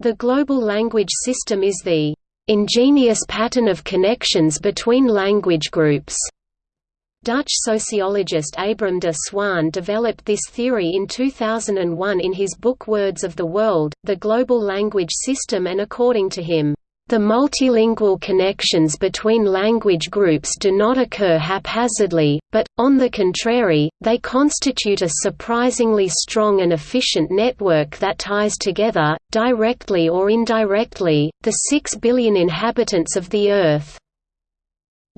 The global language system is the ingenious pattern of connections between language groups. Dutch sociologist Abram de Swaan developed this theory in 2001 in his book Words of the World, The Global Language System and according to him, the multilingual connections between language groups do not occur haphazardly, but, on the contrary, they constitute a surprisingly strong and efficient network that ties together, directly or indirectly, the six billion inhabitants of the Earth.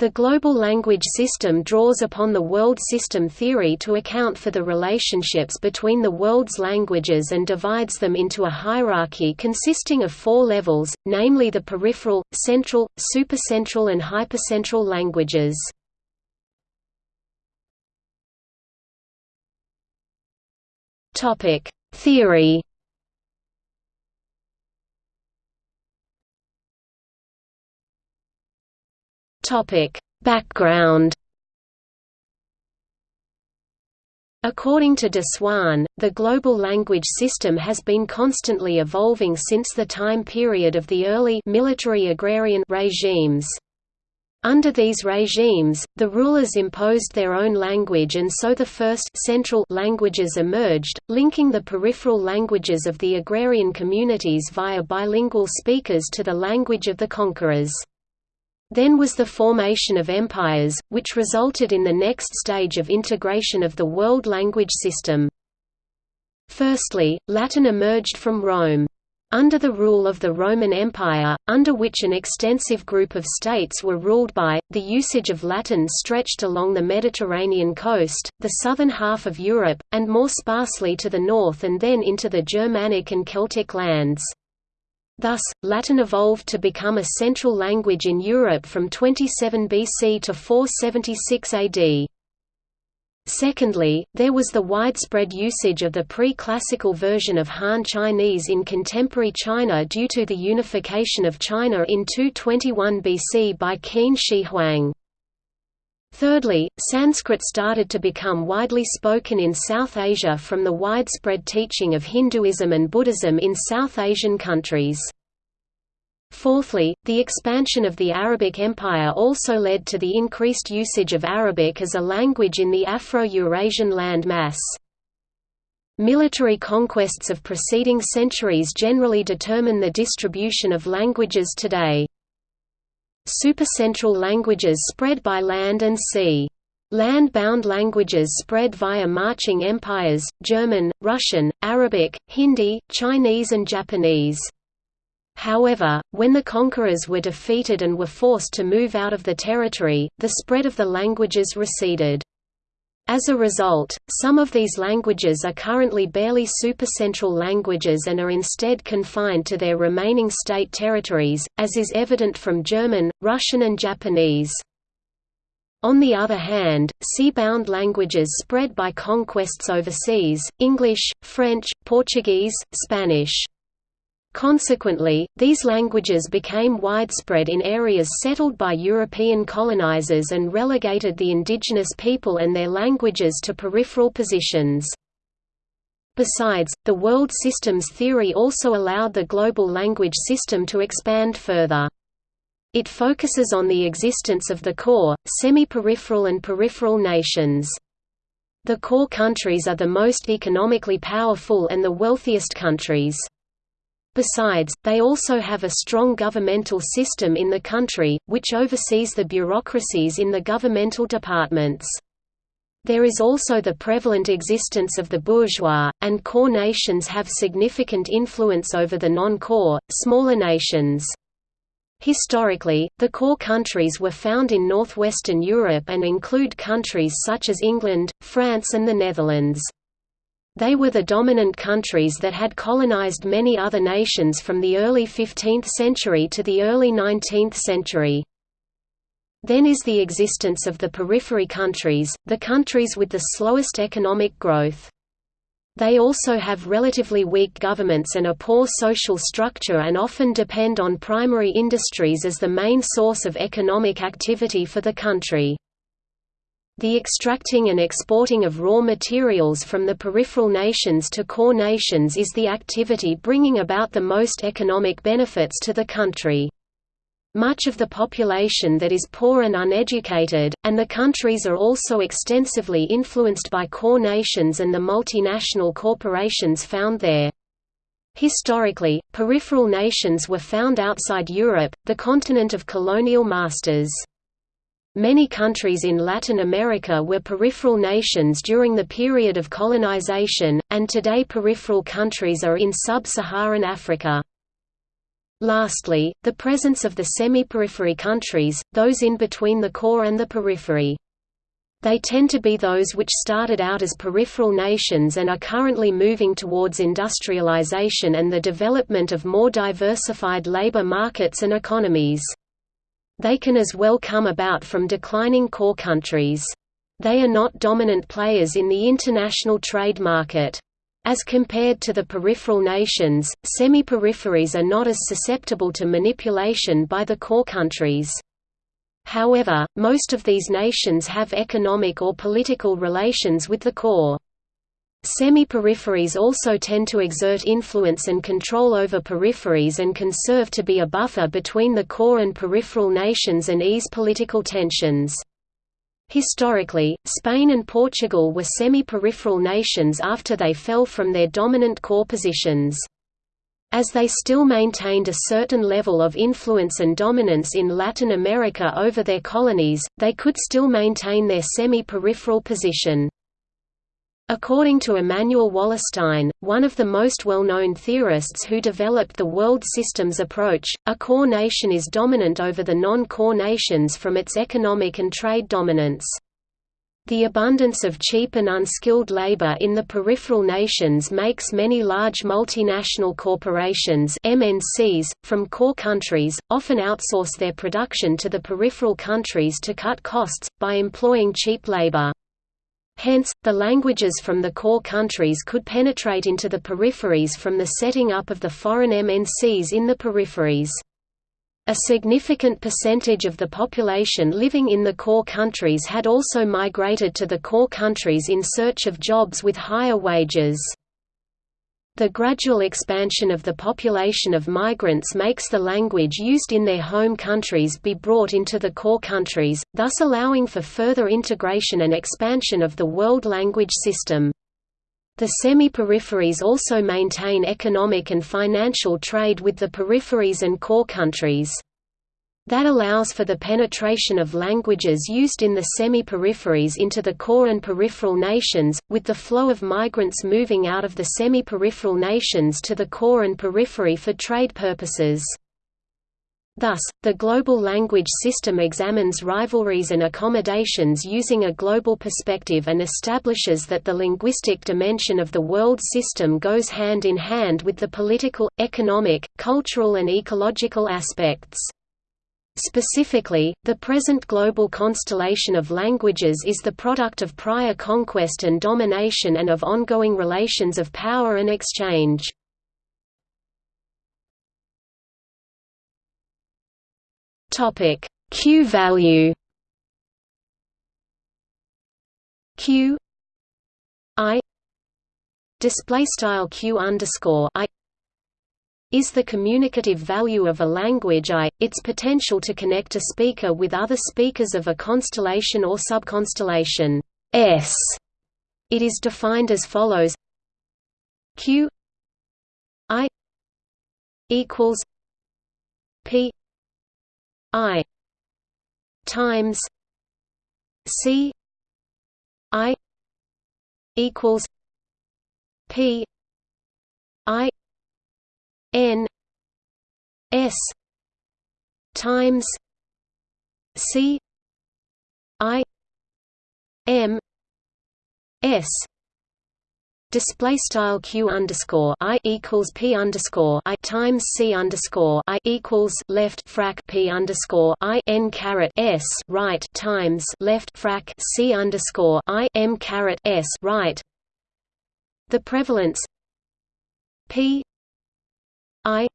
The global language system draws upon the world system theory to account for the relationships between the world's languages and divides them into a hierarchy consisting of four levels, namely the peripheral, central, supercentral and hypercentral languages. Theory Topic: Background. According to de Swaan, the global language system has been constantly evolving since the time period of the early military agrarian regimes. Under these regimes, the rulers imposed their own language and so the first central languages emerged, linking the peripheral languages of the agrarian communities via bilingual speakers to the language of the conquerors. Then was the formation of empires, which resulted in the next stage of integration of the world language system. Firstly, Latin emerged from Rome. Under the rule of the Roman Empire, under which an extensive group of states were ruled by, the usage of Latin stretched along the Mediterranean coast, the southern half of Europe, and more sparsely to the north and then into the Germanic and Celtic lands. Thus, Latin evolved to become a central language in Europe from 27 BC to 476 AD. Secondly, there was the widespread usage of the pre-classical version of Han Chinese in contemporary China due to the unification of China in 221 BC by Qin Shi Huang. Thirdly, Sanskrit started to become widely spoken in South Asia from the widespread teaching of Hinduism and Buddhism in South Asian countries. Fourthly, the expansion of the Arabic Empire also led to the increased usage of Arabic as a language in the Afro-Eurasian land mass. Military conquests of preceding centuries generally determine the distribution of languages today. Supercentral languages spread by land and sea. Land-bound languages spread via marching empires, German, Russian, Arabic, Hindi, Chinese and Japanese. However, when the conquerors were defeated and were forced to move out of the territory, the spread of the languages receded. As a result, some of these languages are currently barely supercentral languages and are instead confined to their remaining state territories, as is evident from German, Russian and Japanese. On the other hand, sea-bound languages spread by conquests overseas, English, French, Portuguese, Spanish. Consequently, these languages became widespread in areas settled by European colonizers and relegated the indigenous people and their languages to peripheral positions. Besides, the world systems theory also allowed the global language system to expand further. It focuses on the existence of the core, semi-peripheral and peripheral nations. The core countries are the most economically powerful and the wealthiest countries. Besides, they also have a strong governmental system in the country, which oversees the bureaucracies in the governmental departments. There is also the prevalent existence of the bourgeois, and core nations have significant influence over the non-core, smaller nations. Historically, the core countries were found in northwestern Europe and include countries such as England, France and the Netherlands. They were the dominant countries that had colonized many other nations from the early 15th century to the early 19th century. Then is the existence of the periphery countries, the countries with the slowest economic growth. They also have relatively weak governments and a poor social structure and often depend on primary industries as the main source of economic activity for the country. The extracting and exporting of raw materials from the peripheral nations to core nations is the activity bringing about the most economic benefits to the country. Much of the population that is poor and uneducated, and the countries are also extensively influenced by core nations and the multinational corporations found there. Historically, peripheral nations were found outside Europe, the continent of colonial masters. Many countries in Latin America were peripheral nations during the period of colonization, and today peripheral countries are in sub-Saharan Africa. Lastly, the presence of the semi-periphery countries, those in between the core and the periphery. They tend to be those which started out as peripheral nations and are currently moving towards industrialization and the development of more diversified labor markets and economies. They can as well come about from declining core countries. They are not dominant players in the international trade market. As compared to the peripheral nations, semi-peripheries are not as susceptible to manipulation by the core countries. However, most of these nations have economic or political relations with the core. Semi-peripheries also tend to exert influence and control over peripheries and can serve to be a buffer between the core and peripheral nations and ease political tensions. Historically, Spain and Portugal were semi-peripheral nations after they fell from their dominant core positions. As they still maintained a certain level of influence and dominance in Latin America over their colonies, they could still maintain their semi-peripheral position. According to Immanuel Wallerstein, one of the most well-known theorists who developed the world systems approach, a core nation is dominant over the non-core nations from its economic and trade dominance. The abundance of cheap and unskilled labor in the peripheral nations makes many large multinational corporations MNCs, from core countries, often outsource their production to the peripheral countries to cut costs, by employing cheap labor. Hence, the languages from the core countries could penetrate into the peripheries from the setting up of the foreign MNCs in the peripheries. A significant percentage of the population living in the core countries had also migrated to the core countries in search of jobs with higher wages. The gradual expansion of the population of migrants makes the language used in their home countries be brought into the core countries, thus allowing for further integration and expansion of the world language system. The semi-peripheries also maintain economic and financial trade with the peripheries and core countries. That allows for the penetration of languages used in the semi-peripheries into the core and peripheral nations, with the flow of migrants moving out of the semi-peripheral nations to the core and periphery for trade purposes. Thus, the global language system examines rivalries and accommodations using a global perspective and establishes that the linguistic dimension of the world system goes hand in hand with the political, economic, cultural and ecological aspects. Specifically, the present global constellation of languages is the product of prior conquest and domination and of ongoing relations of power and exchange. Q value Q I display style Q underscore I is the communicative value of a language I, its potential to connect a speaker with other speakers of a constellation or subconstellation. S. It is defined as follows. Q. I. equals P. I. times C. I. equals P. I N S times C I M S display style q underscore i equals p underscore i times c underscore i equals left frac p underscore i n caret s right times left frac c underscore i m caret s right. The prevalence p I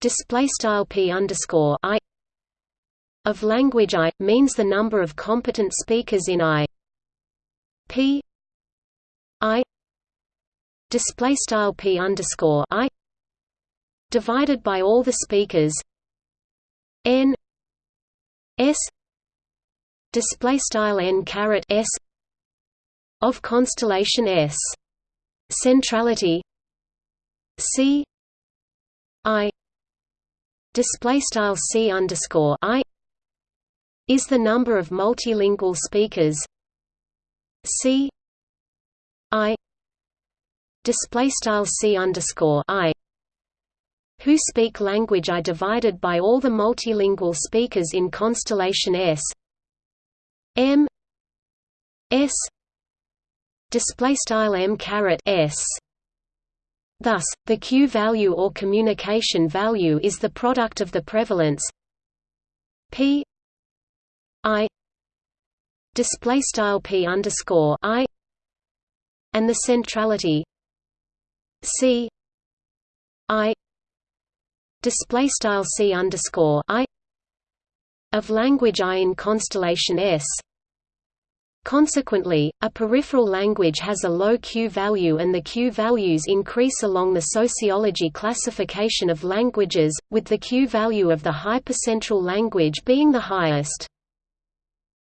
display style p underscore I of language I means the number of competent speakers in I. P I display style P underscore I divided by all the speakers N S display style N caret S of constellation S. Centrality C I display style C underscore I is the number of multilingual speakers. C I display style C underscore I who speak language I divided by all the multilingual speakers in constellation S. M S display style M caret S Thus, the Q value or communication value is the product of the prevalence P I display style P underscore I and the centrality C I display style C underscore I of language I in constellation S Consequently, a peripheral language has a low Q value and the Q values increase along the sociology classification of languages, with the Q value of the hypercentral language being the highest.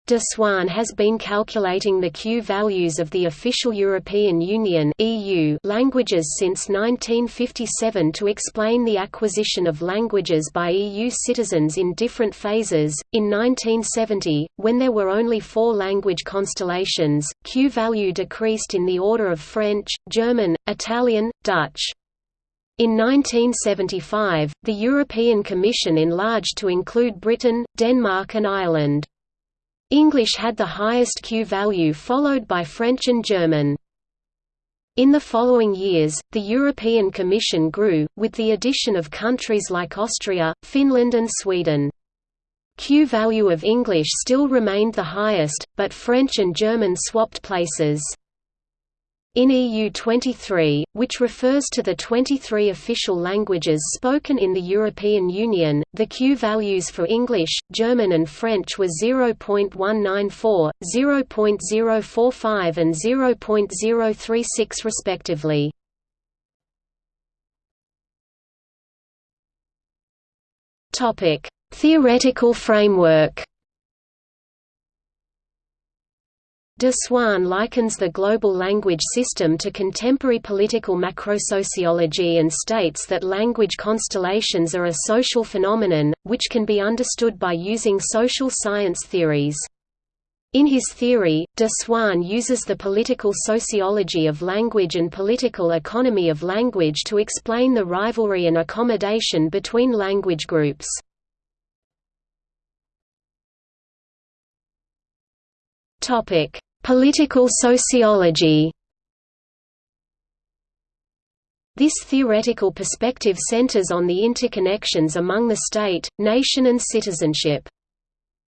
De Swaan has been calculating the Q values of the official European Union (EU) languages since 1957 to explain the acquisition of languages by EU citizens in different phases. In 1970, when there were only four language constellations, Q value decreased in the order of French, German, Italian, Dutch. In 1975, the European Commission enlarged to include Britain, Denmark and Ireland. English had the highest Q value followed by French and German. In the following years, the European Commission grew, with the addition of countries like Austria, Finland and Sweden. Q value of English still remained the highest, but French and German swapped places. In EU 23, which refers to the 23 official languages spoken in the European Union, the Q values for English, German and French were 0.194, 0.045 and 0.036 respectively. Theoretical framework De Swaan likens the global language system to contemporary political macrosociology and states that language constellations are a social phenomenon, which can be understood by using social science theories. In his theory, de Swaan uses the political sociology of language and political economy of language to explain the rivalry and accommodation between language groups. Topic: Political sociology This theoretical perspective centers on the interconnections among the state, nation and citizenship.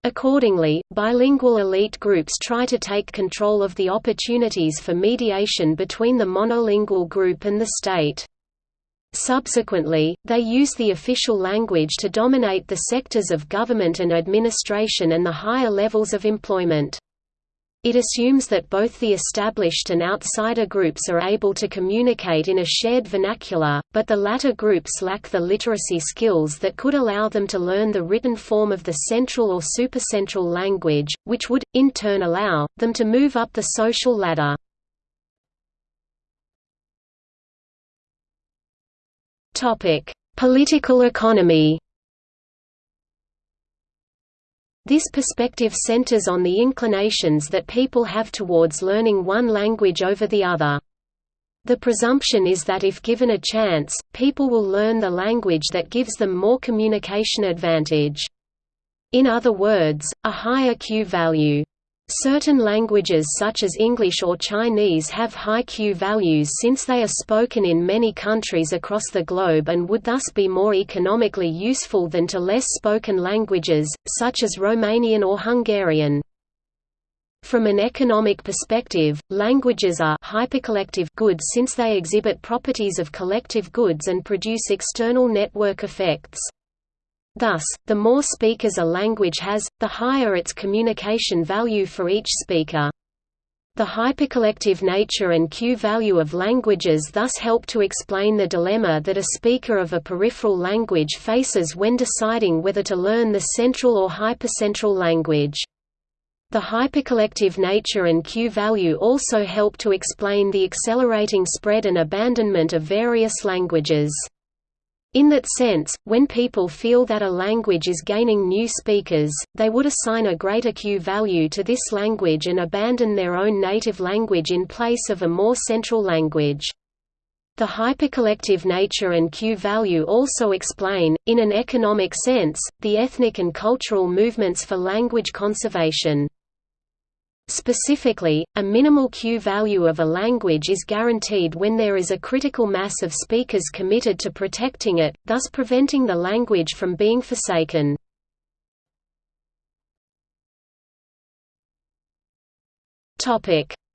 Accordingly, bilingual elite groups try to take control of the opportunities for mediation between the monolingual group and the state. Subsequently, they use the official language to dominate the sectors of government and administration and the higher levels of employment. It assumes that both the established and outsider groups are able to communicate in a shared vernacular, but the latter groups lack the literacy skills that could allow them to learn the written form of the central or supercentral language, which would, in turn allow, them to move up the social ladder. Political economy this perspective centers on the inclinations that people have towards learning one language over the other. The presumption is that if given a chance, people will learn the language that gives them more communication advantage. In other words, a higher Q value. Certain languages such as English or Chinese have high Q values since they are spoken in many countries across the globe and would thus be more economically useful than to less spoken languages, such as Romanian or Hungarian. From an economic perspective, languages are hypercollective goods since they exhibit properties of collective goods and produce external network effects. Thus, the more speakers a language has, the higher its communication value for each speaker. The hypercollective nature and Q-value of languages thus help to explain the dilemma that a speaker of a peripheral language faces when deciding whether to learn the central or hypercentral language. The hypercollective nature and Q-value also help to explain the accelerating spread and abandonment of various languages. In that sense, when people feel that a language is gaining new speakers, they would assign a greater Q value to this language and abandon their own native language in place of a more central language. The hypercollective nature and Q value also explain, in an economic sense, the ethnic and cultural movements for language conservation. Specifically, a minimal Q value of a language is guaranteed when there is a critical mass of speakers committed to protecting it, thus preventing the language from being forsaken.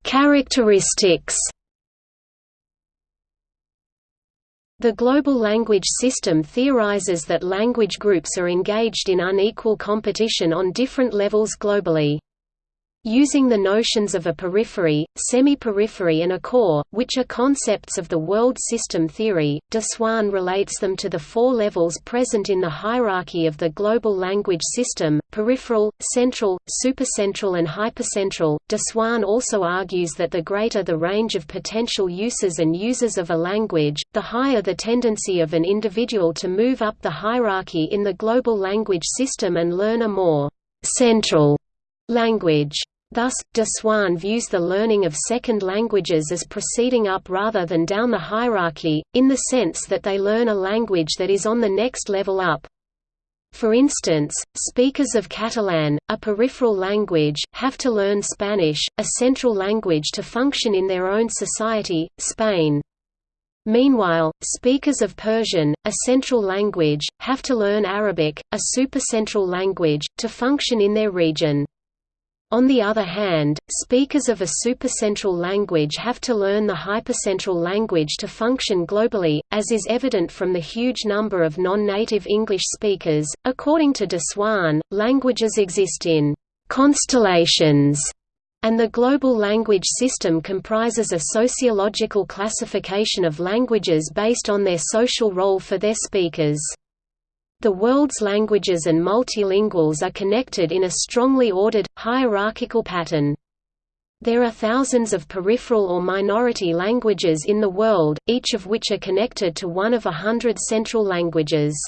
Characteristics The global language system theorizes that language groups are engaged in unequal competition on different levels globally. Using the notions of a periphery, semi-periphery and a core, which are concepts of the world system theory, de Swaan relates them to the four levels present in the hierarchy of the global language system, peripheral, central, supercentral and hypercentral. De Swaan also argues that the greater the range of potential uses and users of a language, the higher the tendency of an individual to move up the hierarchy in the global language system and learn a more central language. Thus, de Swaan views the learning of second languages as proceeding up rather than down the hierarchy, in the sense that they learn a language that is on the next level up. For instance, speakers of Catalan, a peripheral language, have to learn Spanish, a central language to function in their own society, Spain. Meanwhile, speakers of Persian, a central language, have to learn Arabic, a supercentral language, to function in their region. On the other hand, speakers of a supercentral language have to learn the hypercentral language to function globally, as is evident from the huge number of non-native English speakers. According to de Swaan, languages exist in constellations, and the global language system comprises a sociological classification of languages based on their social role for their speakers. The world's languages and multilinguals are connected in a strongly ordered, hierarchical pattern. There are thousands of peripheral or minority languages in the world, each of which are connected to one of a hundred central languages.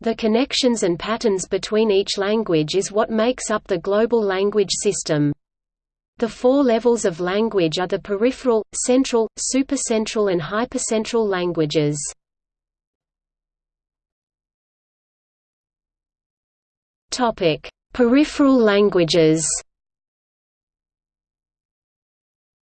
The connections and patterns between each language is what makes up the global language system. The four levels of language are the peripheral, central, supercentral and hypercentral languages. Topic: Peripheral languages.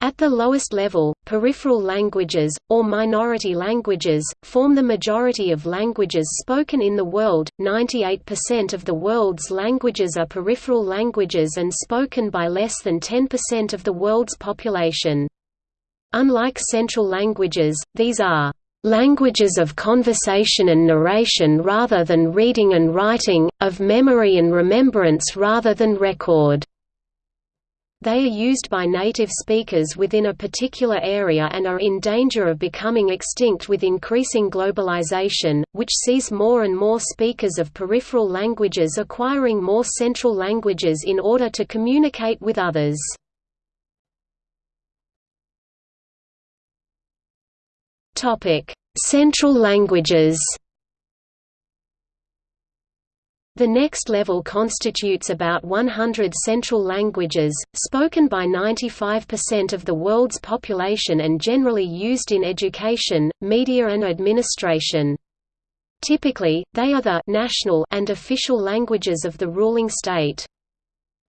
At the lowest level, peripheral languages, or minority languages, form the majority of languages spoken in the world. 98% of the world's languages are peripheral languages and spoken by less than 10% of the world's population. Unlike central languages, these are languages of conversation and narration rather than reading and writing, of memory and remembrance rather than record. They are used by native speakers within a particular area and are in danger of becoming extinct with increasing globalization, which sees more and more speakers of peripheral languages acquiring more central languages in order to communicate with others. Central languages. The next level constitutes about 100 central languages, spoken by 95% of the world's population and generally used in education, media and administration. Typically, they are the national and official languages of the ruling state.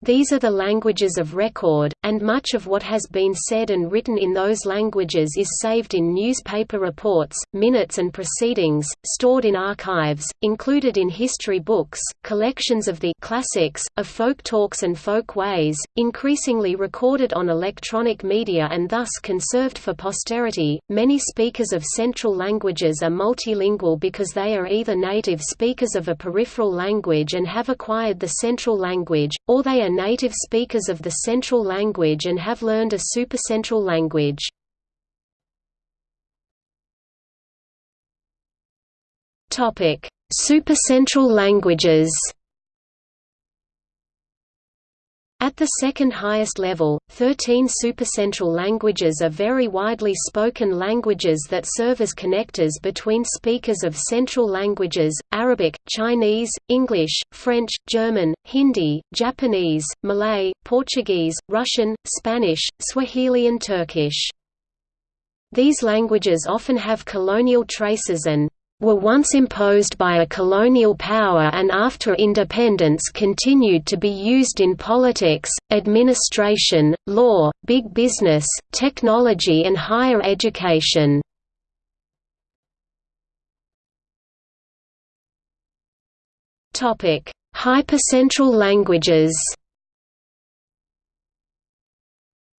These are the languages of record, and much of what has been said and written in those languages is saved in newspaper reports, minutes and proceedings, stored in archives, included in history books, collections of the classics, of folk talks and folk ways, increasingly recorded on electronic media and thus conserved for posterity. Many speakers of central languages are multilingual because they are either native speakers of a peripheral language and have acquired the central language, or they are native speakers of the central language and have learned a supercentral language. Supercentral languages. At the second highest level, 13 supercentral languages are very widely spoken languages that serve as connectors between speakers of central languages, Arabic, Chinese, English, French, German, Hindi, Japanese, Malay, Portuguese, Russian, Spanish, Swahili and Turkish. These languages often have colonial traces and were once imposed by a colonial power and after independence continued to be used in politics, administration, law, big business, technology and higher education. Hypercentral languages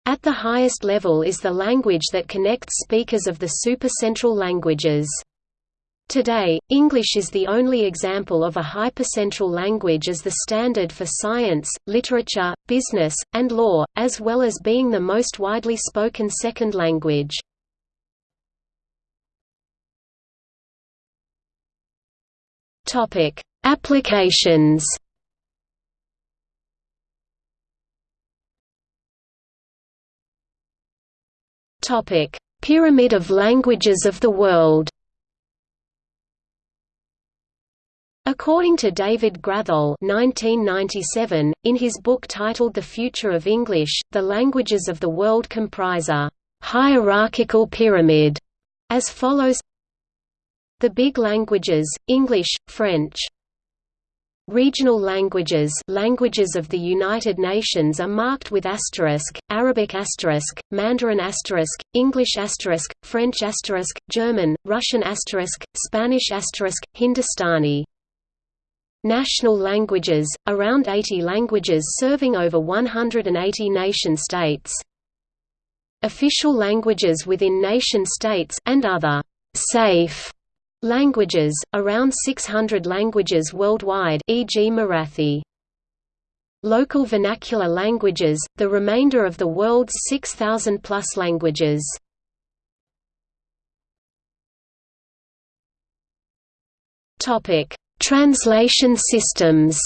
At the highest level is the language that connects speakers of the supercentral languages. Today, English is the only example of a hypercentral language as the standard for science, literature, business, and law, as well as being the most widely spoken second language. Applications Pyramid of languages of the world According to David Graddol 1997, in his book titled The Future of English, the languages of the world comprise a «hierarchical pyramid» as follows. The big languages, English, French, Regional languages languages of the United Nations are marked with asterisk, Arabic asterisk, Mandarin asterisk, English asterisk, French asterisk, German, Russian asterisk, Spanish asterisk, Hindustani National languages, around 80 languages serving over 180 nation-states. Official languages within nation-states and other «safe» languages, around 600 languages worldwide e.g. Marathi. Local vernacular languages, the remainder of the world's 6,000-plus languages. Topic Translation systems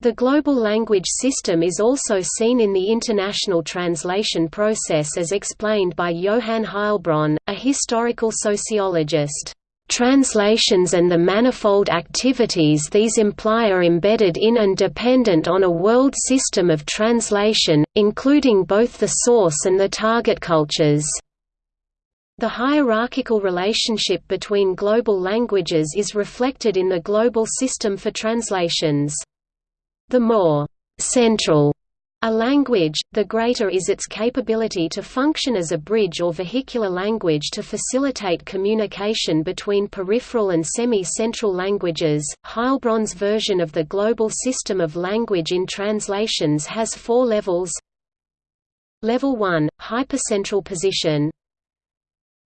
The global language system is also seen in the international translation process as explained by Johan Heilbron, a historical sociologist. Translations and the manifold activities these imply are embedded in and dependent on a world system of translation, including both the source and the target cultures. The hierarchical relationship between global languages is reflected in the global system for translations. The more «central» a language, the greater is its capability to function as a bridge or vehicular language to facilitate communication between peripheral and semi-central languages. Heilbron's version of the global system of language in translations has four levels. Level 1, hypercentral position,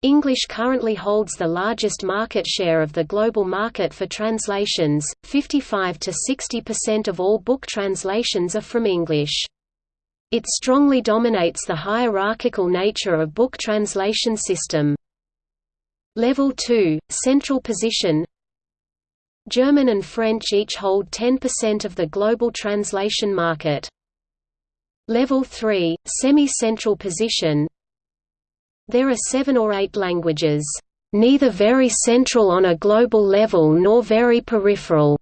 English currently holds the largest market share of the global market for translations, 55 to 60% of all book translations are from English. It strongly dominates the hierarchical nature of book translation system. Level 2, Central Position German and French each hold 10% of the global translation market. Level 3, Semi-Central Position there are seven or eight languages, "...neither very central on a global level nor very peripheral."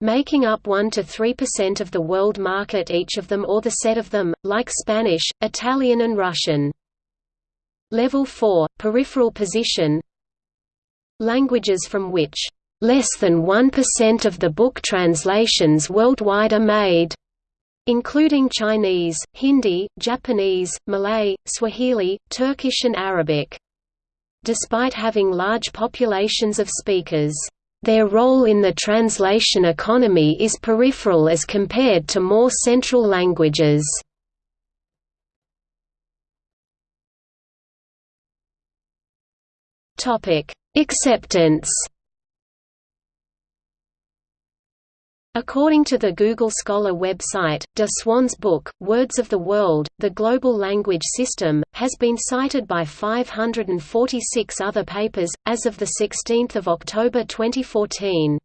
making up 1 to 3% of the world market each of them or the set of them, like Spanish, Italian and Russian. Level 4, peripheral position Languages from which Less than 1% of the book translations worldwide are made including Chinese, Hindi, Japanese, Malay, Swahili, Turkish and Arabic. Despite having large populations of speakers, their role in the translation economy is peripheral as compared to more central languages. Acceptance According to the Google Scholar website, de Swaan's book, Words of the World, The Global Language System, has been cited by 546 other papers, as of 16 October 2014.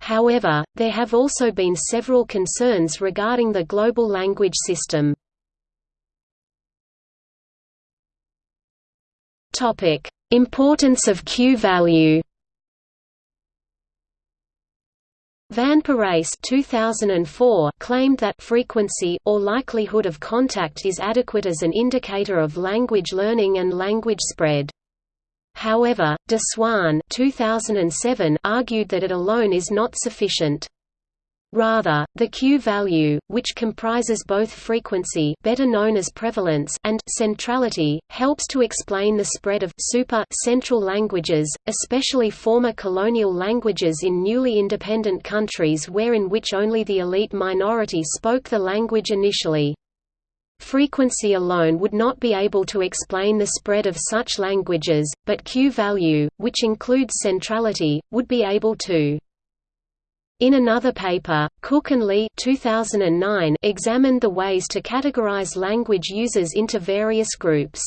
However, there have also been several concerns regarding the global language system. Importance of Q-value Van Parijs 2004 claimed that frequency or likelihood of contact is adequate as an indicator of language learning and language spread. However, de Swaan 2007 argued that it alone is not sufficient. Rather, the Q-value, which comprises both frequency better known as prevalence and centrality, helps to explain the spread of super central languages, especially former colonial languages in newly independent countries where in which only the elite minority spoke the language initially. Frequency alone would not be able to explain the spread of such languages, but Q-value, which includes centrality, would be able to. In another paper, Cook and Lee 2009 examined the ways to categorize language users into various groups.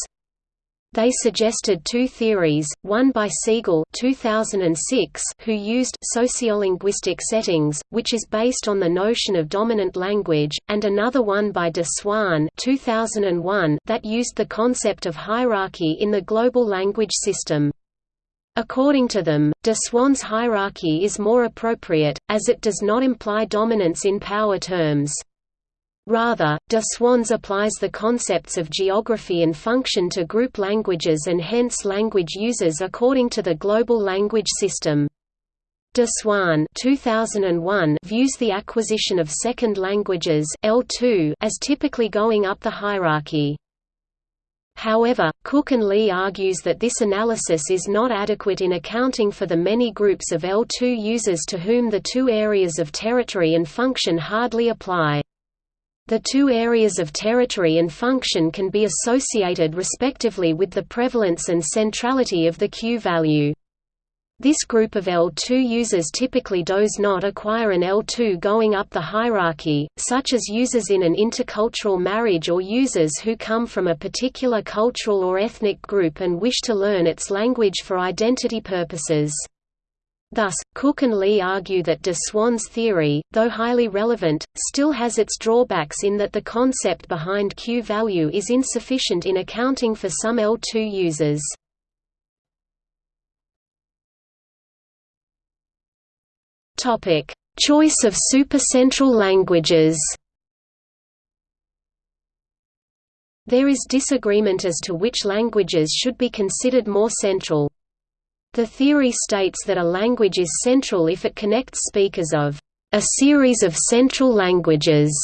They suggested two theories, one by Siegel 2006 who used sociolinguistic settings, which is based on the notion of dominant language, and another one by de Swaan 2001 that used the concept of hierarchy in the global language system. According to them, de hierarchy is more appropriate, as it does not imply dominance in power terms. Rather, de Swaan's applies the concepts of geography and function to group languages and hence language users according to the global language system. De Swaan 2001 views the acquisition of second languages L2 as typically going up the hierarchy. However, Cook and Lee argues that this analysis is not adequate in accounting for the many groups of L2 users to whom the two areas of territory and function hardly apply. The two areas of territory and function can be associated respectively with the prevalence and centrality of the Q-value. This group of L2 users typically does not acquire an L2 going up the hierarchy, such as users in an intercultural marriage or users who come from a particular cultural or ethnic group and wish to learn its language for identity purposes. Thus, Cook and Lee argue that de theory, though highly relevant, still has its drawbacks in that the concept behind Q-value is insufficient in accounting for some L2 users. Topic: Choice of supercentral languages. There is disagreement as to which languages should be considered more central. The theory states that a language is central if it connects speakers of a series of central languages.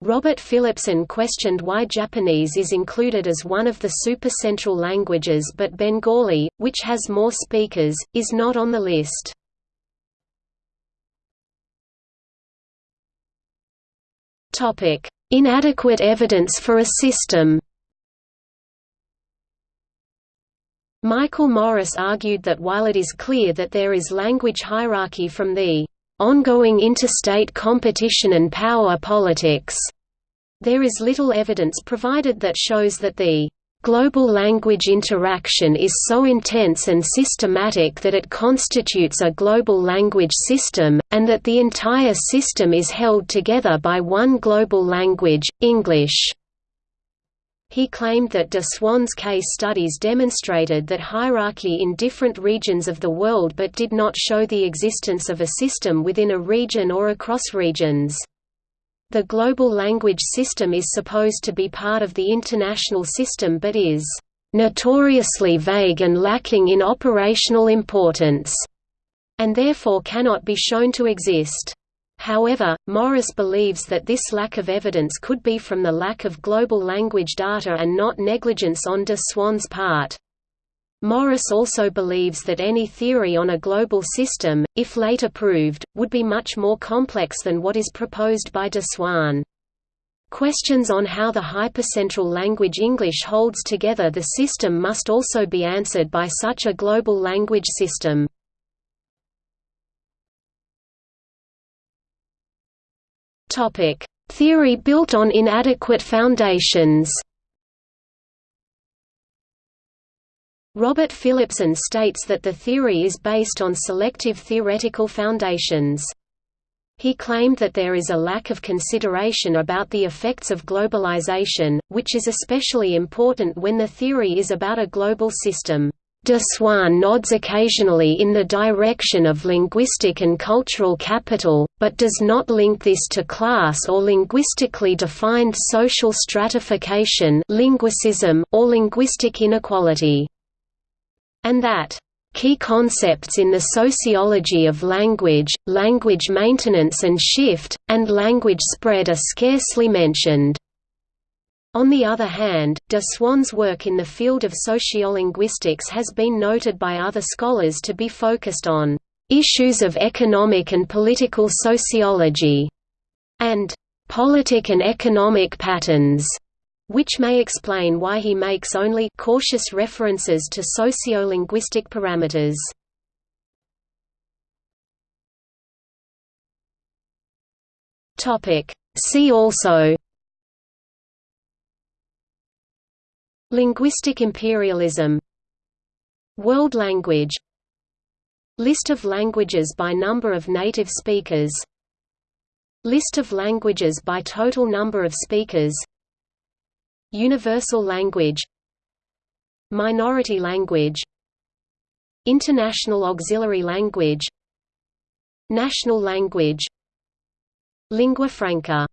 Robert Phillipson questioned why Japanese is included as one of the supercentral languages but Bengali, which has more speakers, is not on the list. Inadequate evidence for a system. Michael Morris argued that while it is clear that there is language hierarchy from the ongoing interstate competition and power politics, there is little evidence provided that shows that the Global language interaction is so intense and systematic that it constitutes a global language system, and that the entire system is held together by one global language, English. He claimed that de Swaan's case studies demonstrated that hierarchy in different regions of the world but did not show the existence of a system within a region or across regions. The global language system is supposed to be part of the international system but is notoriously vague and lacking in operational importance. and therefore cannot be shown to exist. However, Morris believes that this lack of evidence could be from the lack of global language data and not negligence on de Swaan's part. Morris also believes that any theory on a global system, if later proved, would be much more complex than what is proposed by de Swaan. Questions on how the hypercentral language English holds together the system must also be answered by such a global language system. Theory built on inadequate foundations Robert Phillipson states that the theory is based on selective theoretical foundations. He claimed that there is a lack of consideration about the effects of globalization, which is especially important when the theory is about a global system. De Swaan nods occasionally in the direction of linguistic and cultural capital, but does not link this to class or linguistically defined social stratification linguicism or linguistic inequality. And that Key concepts in the sociology of language, language maintenance and shift, and language spread are scarcely mentioned. On the other hand, de Swaan's work in the field of sociolinguistics has been noted by other scholars to be focused on issues of economic and political sociology, and politic and economic patterns which may explain why he makes only cautious references to sociolinguistic parameters. See also Linguistic imperialism World language List of languages by number of native speakers List of languages by total number of speakers Universal language Minority language International auxiliary language National language Lingua franca